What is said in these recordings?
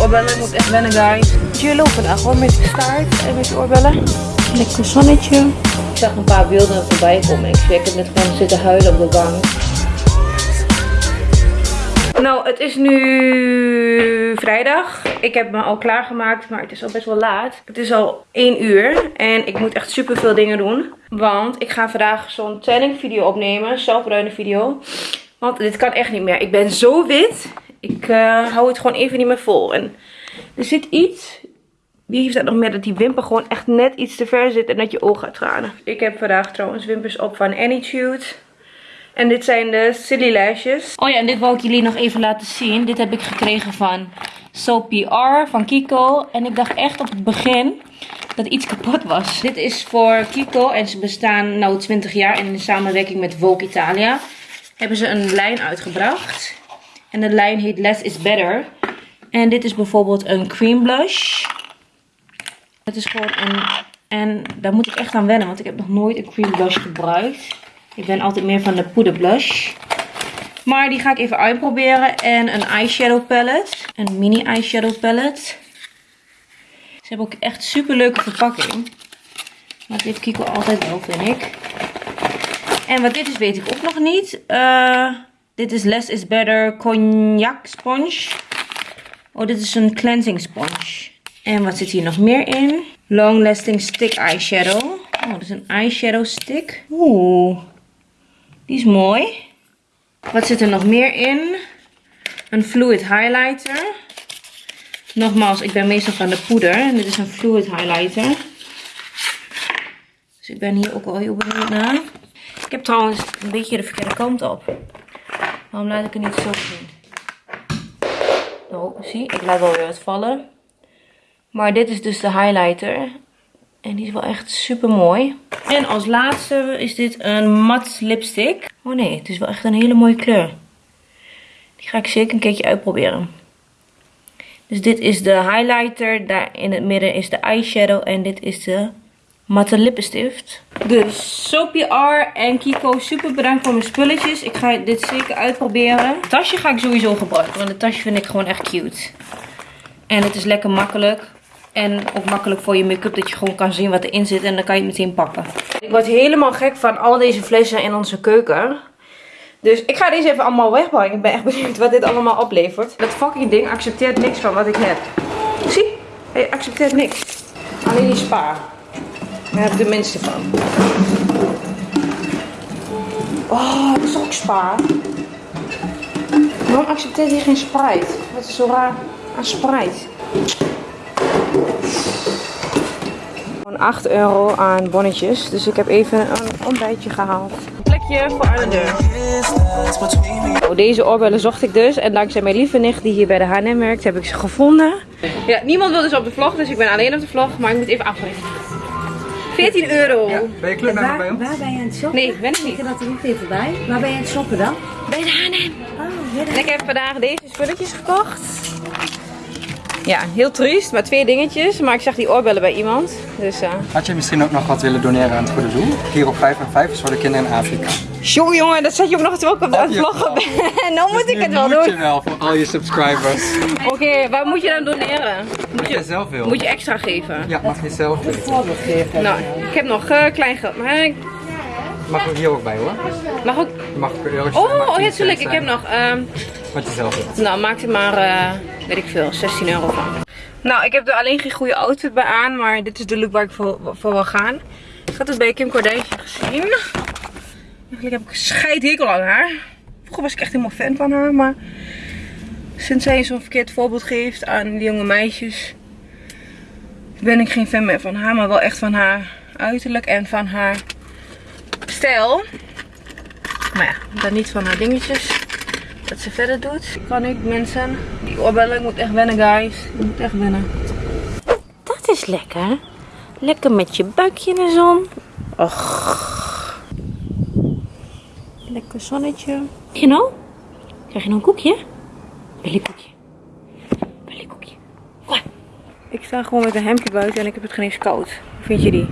oorbellen. Ik moet echt wennen, guys. Jello vandaag hoor, met de staart en met de oorbellen. Lekker zonnetje. Ik zag een paar beelden voorbij komen. Ik zweer, ik heb net gewoon zitten huilen op de bank. Nou, het is nu vrijdag. Ik heb me al klaargemaakt, maar het is al best wel laat. Het is al 1 uur en ik moet echt super veel dingen doen. Want ik ga vandaag zo'n tanning video opnemen, zelfbruine video. Want dit kan echt niet meer. Ik ben zo wit. Ik uh, hou het gewoon even niet meer vol. En er zit iets. Wie heeft dat nog meer? Dat die wimper gewoon echt net iets te ver zit en dat je oog gaat tranen. Ik heb vandaag trouwens wimpers op van Anytude. En dit zijn de Silly Lashes. Oh ja, en dit wou ik jullie nog even laten zien. Dit heb ik gekregen van So PR van Kiko. En ik dacht echt op het begin dat iets kapot was. Dit is voor Kiko en ze bestaan nu 20 jaar. En in samenwerking met Vogue Italia hebben ze een lijn uitgebracht. En de lijn heet Less is Better. En dit is bijvoorbeeld een cream blush. Het is gewoon een... En daar moet ik echt aan wennen, want ik heb nog nooit een cream blush gebruikt. Ik ben altijd meer van de poederblush. Maar die ga ik even uitproberen. En een eyeshadow palette. Een mini eyeshadow palette. Ze hebben ook echt super leuke verpakking. Maar dit heeft Kiko altijd wel, vind ik. En wat dit is, weet ik ook nog niet. Uh, dit is Less is Better Cognac Sponge. Oh, dit is een cleansing sponge. En wat zit hier nog meer in? Long Lasting Stick Eyeshadow. Oh, dat is een eyeshadow stick. Oeh. Die is mooi. Wat zit er nog meer in? Een fluid highlighter. Nogmaals, ik ben meestal van de poeder. En dit is een fluid highlighter. Dus ik ben hier ook al heel benieuwd naar. Ik heb trouwens een beetje de verkeerde kant op. Waarom laat ik het niet zo zien? Oh, zie, ik laat wel weer wat vallen. Maar dit is dus de highlighter. En die is wel echt super mooi. En als laatste is dit een mat lipstick. Oh nee, het is wel echt een hele mooie kleur. Die ga ik zeker een keertje uitproberen. Dus dit is de highlighter. Daar in het midden is de eyeshadow. En dit is de matte lippenstift. Dus Soapy R en Kiko, super bedankt voor mijn spulletjes. Ik ga dit zeker uitproberen. Het tasje ga ik sowieso gebruiken, want het tasje vind ik gewoon echt cute. En het is lekker makkelijk. En ook makkelijk voor je make-up dat je gewoon kan zien wat erin zit en dan kan je het meteen pakken. Ik word helemaal gek van al deze flessen in onze keuken. Dus ik ga deze even allemaal wegbrengen. Ik ben echt benieuwd wat dit allemaal oplevert. Dat fucking ding accepteert niks van wat ik heb. Zie? Hij accepteert niks. Alleen die spa. Daar heb ik de minste van. Oh, dat is ook spa. Waarom accepteert hij geen Sprite? Wat is zo raar aan Sprite? Gewoon 8 euro aan bonnetjes. Dus ik heb even een ontbijtje gehaald. Een plekje voor aan de deur. Oh, deze oorbellen zocht ik dus. En dankzij mijn lieve nicht die hier bij de H&M werkt, heb ik ze gevonden. Ja, niemand wil dus op de vlog, dus ik ben alleen op de vlog. Maar ik moet even afrekenen. 14 euro. Ja, ben je clubmember bij Waar, ons? waar ben je aan het shoppen? Nee, ben ik niet. Ik dat er niet even bij. Waar ben je aan het shoppen dan? Bij de H&M. Oh, En ik heb vandaag deze spulletjes gekocht. Ja, heel triest, maar twee dingetjes. Maar ik zag die oorbellen bij iemand. Dus, eh Had je misschien ook nog wat willen doneren aan het goede doel? Hier op 5 en 5 is voor de kinderen in Afrika. Jongen, jongen, dat zet je ook nog terwijl ik op het je vloggen ben. nou moet ik Nu het wel moet je wel voor al je subscribers. Oké, waar moet je dan doneren? Wat je zelf wil. Moet je extra geven? Ja, mag je zelf geven. Nou, ik heb nog eh, klein geld. Maar ik Mag ook hier ook bij hoor. mag ook... Mag ook euro's Oh, oh ja, geen tuurlijk. cent Ik heb nog... ehm, Wat je zelf wilt. Nou, maak er maar, eh, weet ik veel, 16 euro van. Nou, ik heb er alleen geen goede outfit bij aan, maar dit is de look waar ik voor, voor wil gaan. Ik had het bij Kim Kardashian gezien. Eigenlijk heb ik scheidhekel aan haar. Vroeger was ik echt helemaal fan van haar, maar sinds zij zo'n verkeerd voorbeeld geeft aan die jonge meisjes, ben ik geen fan meer van haar, maar wel echt van haar uiterlijk en van haar stijl. Maar ja, dan niet van haar dingetjes wat ze verder doet. Kan ik mensen, die oorbellen, ik moet echt wennen guys. Ik moet echt wennen. Dat is lekker. Lekker met je buikje in de zon. Och. Lekker zonnetje. Je nou? Krijg je nou een koekje? Billykoekje. Billykoekje. Kom. Ik sta gewoon met een hemdje buiten en ik heb het geen eens koud. Hoe vind je die?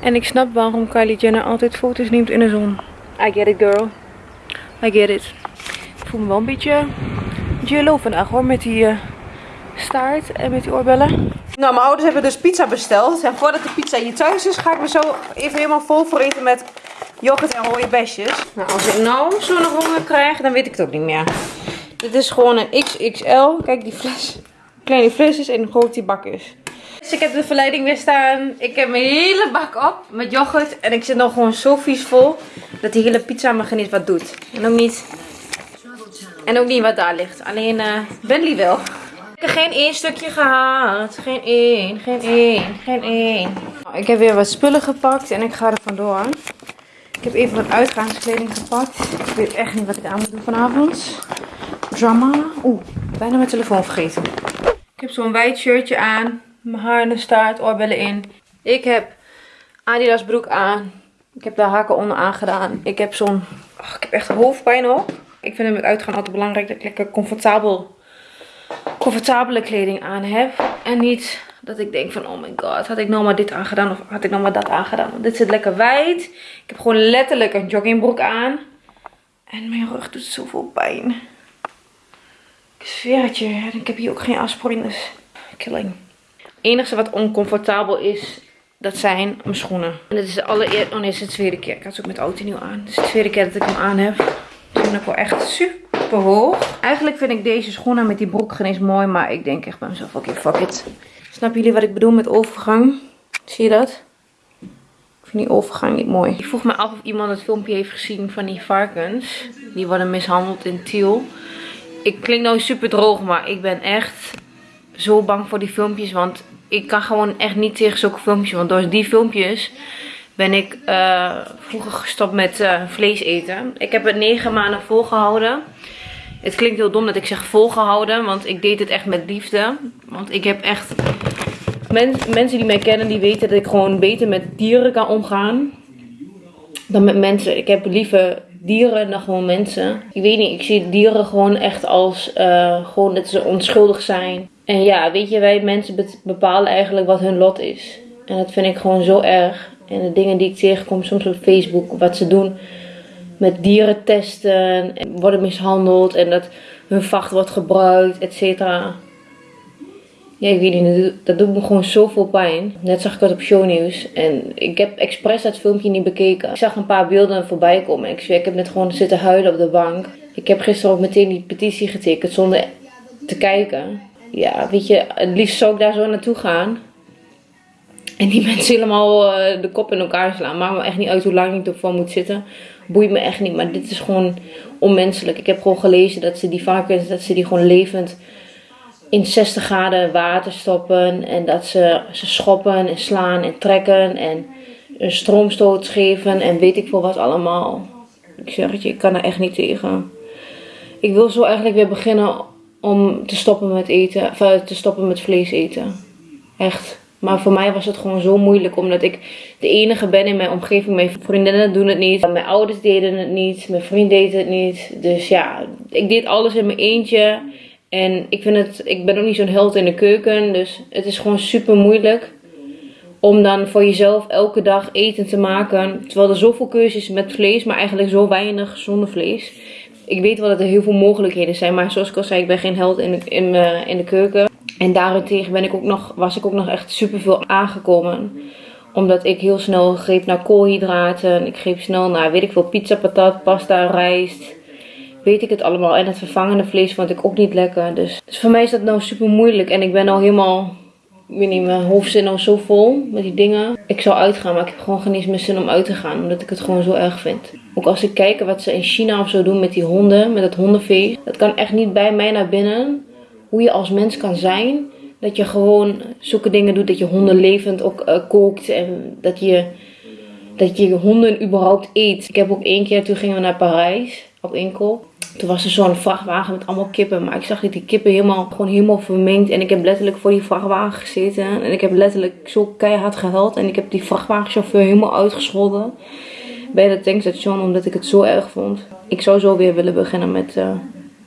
En ik snap waarom Kylie Jenner altijd foto's neemt in de zon. I get it girl. I get it. Ik voel me wel een beetje jello vandaag hoor. Met die, eh, staart en met die oorbellen. Nou, mijn ouders hebben dus pizza besteld. En voordat de pizza hier thuis is, ga ik me zo even helemaal vol voor eten met yoghurt en besjes. Nou, als ik nou zo'n honger krijg, dan weet ik het ook niet meer. Dit is gewoon een XXL. Kijk, die fles. Kleine flesjes en hoe groot die bak is. Dus ik heb de verleiding weer staan. Ik heb mijn hele bak op met yoghurt. En ik zit nog gewoon zo vies vol. Dat die hele pizza geen eens wat doet. En ook niet. En ook niet wat daar ligt. Alleen uh, Bentley wel. Ik heb geen één stukje gehad. Geen één, geen één, geen één. Nou, Ik heb weer wat spullen gepakt en ik ga er vandoor. Ik heb even wat uitgaanskleding gepakt. Ik weet echt niet wat ik aan moet doen vanavond. Drama. Oeh, bijna mijn telefoon vergeten. Ik heb zo'n wijd shirtje aan. Mijn haar in de staart, oorbellen in. Ik heb Adidas broek aan. Ik heb de haken onder aangedaan. Ik heb zo'n... Ik heb echt hoofdpijn op. Ik vind het met uitgaan altijd belangrijk dat ik lekker comfortabel, comfortabele kleding aan heb. En niet dat ik denk van, oh my god, had ik nou maar dit aangedaan of had ik nou maar dat aangedaan. Want dit zit lekker wijd. Ik heb gewoon letterlijk een joggingbroek aan. En mijn rug doet zoveel pijn. Ik zweer het je. En ik heb hier ook geen afsporing, dus killing. Het enige wat oncomfortabel is, dat zijn mijn schoenen. En dit is de allereerste, oh nee, dit is de tweede keer. Ik had ze ook met auto nieuw aan. Dit is de tweede keer dat ik hem aan heb. Ik vind ik wel echt super hoog. Eigenlijk vind ik deze schoenen met die broek geen eens mooi, maar ik denk echt bij mezelf, oké, fuck it. Snappen jullie wat ik bedoel met overgang? Zie je dat? Ik vind die overgang niet mooi. Ik vroeg me af of iemand het filmpje heeft gezien van die varkens. Die worden mishandeld in Tiel. Ik klink nou super droog, maar ik ben echt zo bang voor die filmpjes. Want ik kan gewoon echt niet tegen zulke filmpjes. Want door die filmpjes ben ik eh, vroeger gestopt met eh, vlees eten. Ik heb het negen maanden volgehouden. Het klinkt heel dom dat ik zeg volgehouden. Want ik deed het echt met liefde. Want ik heb echt... Men, mensen die mij kennen, die weten dat ik gewoon beter met dieren kan omgaan. Dan met mensen. Ik heb liever dieren dan gewoon mensen. Ik weet niet, ik zie dieren gewoon echt als uh, gewoon dat ze onschuldig zijn. En ja, weet je, wij mensen bepalen eigenlijk wat hun lot is. En dat vind ik gewoon zo erg. En de dingen die ik tegenkom soms op Facebook, wat ze doen met dieren testen en worden mishandeld en dat hun vacht wordt gebruikt, et cetera. Ja, ik weet niet, dat doet me gewoon zoveel pijn. Net zag ik het op shownieuws en ik heb expres dat filmpje niet bekeken. Ik zag een paar beelden voorbij komen en ik ik heb net gewoon zitten huilen op de bank. Ik heb gisteren ook meteen die petitie getekend zonder te kijken. Ja, weet je, het liefst zou ik daar zo naartoe gaan. En die mensen helemaal uh, de kop in elkaar slaan. Maakt me echt niet uit hoe lang ik ervoor moet zitten. Boeit me echt niet. Maar dit is gewoon onmenselijk. Ik heb gewoon gelezen dat ze die varkens, dat ze die gewoon levend in 60 graden water stoppen. En dat ze ze schoppen en slaan en trekken. En een stroomstoot geven. En weet ik veel wat allemaal. Ik zeg het je, ik kan er echt niet tegen. Ik wil zo eigenlijk weer beginnen om te stoppen met eten. Of te stoppen met vlees eten. Echt. Maar voor mij was het gewoon zo moeilijk. Omdat ik de enige ben in mijn omgeving. Mijn vriendinnen doen het niet. Mijn ouders deden het niet. Mijn vriend deed het niet. Dus ja, ik deed alles in mijn eentje. En ik vind het, ik ben ook niet zo'n held in de keuken. Dus het is gewoon super moeilijk. Om dan voor jezelf elke dag eten te maken. Terwijl er zoveel keuzes met vlees, maar eigenlijk zo weinig zonder vlees. Ik weet wel dat er heel veel mogelijkheden zijn. Maar zoals ik al zei, ik ben geen held in de, in, uh, in de keuken. En daarentegen ben ik ook nog, was ik ook nog echt super veel aangekomen. Omdat ik heel snel greep naar koolhydraten. Ik greep snel naar, weet ik veel, pizza, patat, pasta, rijst. Weet ik het allemaal. En het vervangende vlees vond ik ook niet lekker. Dus, dus voor mij is dat nou super moeilijk. En ik ben al helemaal, weet niet, mijn hoofd zit nou zo vol met die dingen. Ik zou uitgaan, maar ik heb gewoon geen eens meer zin om uit te gaan. Omdat ik het gewoon zo erg vind. Ook als ik kijk wat ze in China of zo doen met die honden, met het hondenfeest. Dat kan echt niet bij mij naar binnen hoe je als mens kan zijn. Dat je gewoon zulke dingen doet. Dat je honden levend ook uh, kookt. En dat je, dat je honden überhaupt eet. Ik heb ook één keer, toen gingen we naar Parijs. Op. Toen was er zo'n vrachtwagen met allemaal kippen. Maar ik zag dat die kippen helemaal, gewoon helemaal vermengd. En ik heb letterlijk voor die vrachtwagen gezeten. En ik heb letterlijk zo keihard gehuild. En ik heb die vrachtwagenchauffeur helemaal uitgescholden. Bij het tankstation. Omdat ik het zo erg vond. Ik zou zo weer willen beginnen met uh,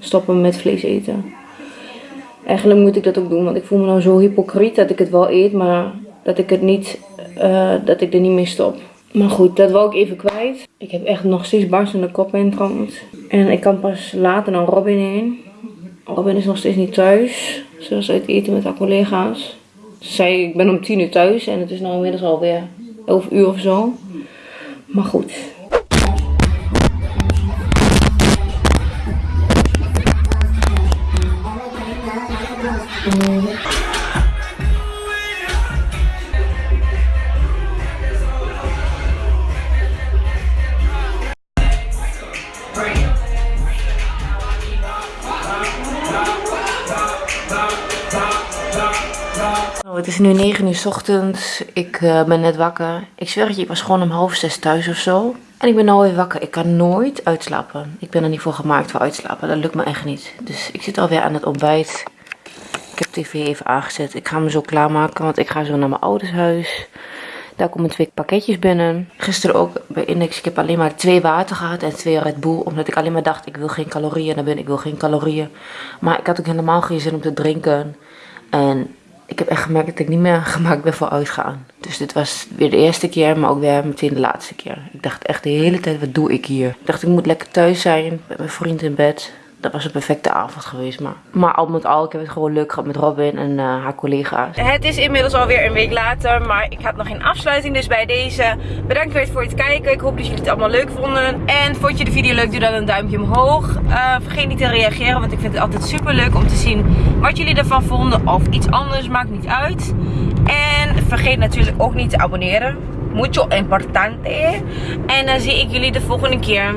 stoppen met vlees eten. Eigenlijk moet ik dat ook doen, want ik voel me nou zo hypocriet dat ik het wel eet, maar dat ik het niet, uh, dat ik er niet mee stop. Maar goed, dat wou ik even kwijt. Ik heb echt nog steeds barstende kop trouwens. En ik kan pas later naar Robin heen. Robin is nog steeds niet thuis. Ze was uit eten met haar collega's. Ze zei, ik ben om tien uur thuis en het is nu inmiddels alweer 11 uur of zo. Maar goed. Is nu 9 uur 's ochtends. Ik eh, ben net wakker. Ik zweer het je, ik was gewoon om half zes thuis of zo. En ik ben nou weer wakker. Ik kan nooit uitslapen. Ik ben er niet voor gemaakt voor uitslapen. Dat lukt me echt niet. Dus ik zit alweer aan het ontbijt. Ik heb tv even aangezet. Ik ga me zo klaarmaken, want ik ga zo naar mijn ouders huis. Daar komen twee pakketjes binnen. Gisteren ook bij Index. Ik heb alleen maar twee water gehad en twee Red Bull. Omdat ik alleen maar dacht, ik wil geen calorieën. Ben ik wil geen calorieën. Maar ik had ook helemaal geen zin om te drinken. En ik heb echt gemerkt dat ik niet meer gemaakt ben voor uitgaan. Dus dit was weer de eerste keer, maar ook weer meteen de laatste keer. Ik dacht echt de hele tijd, wat doe ik hier? Ik dacht, ik moet lekker thuis zijn, met mijn vriend in bed. Dat was een perfecte avond geweest, maar... Maar al met al, ik heb het gewoon leuk gehad met Robin en eh, haar collega's. Het is inmiddels alweer een week later, maar ik had nog geen afsluiting. Dus bij deze, bedankt weer voor het kijken. Ik hoop dat jullie het allemaal leuk vonden. En vond je de video leuk, doe dan een duimpje omhoog. Eh, vergeet niet te reageren, want ik vind het altijd super leuk om te zien wat jullie ervan vonden. Of iets anders, maakt niet uit. En vergeet natuurlijk ook niet te abonneren. Mucho importante. En dan zie ik jullie de volgende keer.